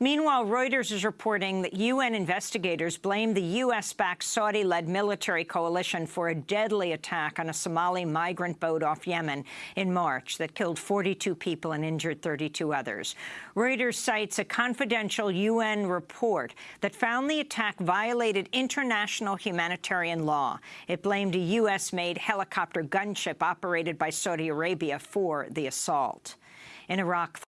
Meanwhile, Reuters is reporting that UN investigators blame the U.S.-backed Saudi-led military coalition for a deadly attack on a Somali migrant boat off Yemen in March that killed 42 people and injured 32 others. Reuters cites a confidential UN report that found the attack violated international humanitarian law. It blamed a U.S.-made helicopter gunship operated by Saudi Arabia for the assault. In Iraq,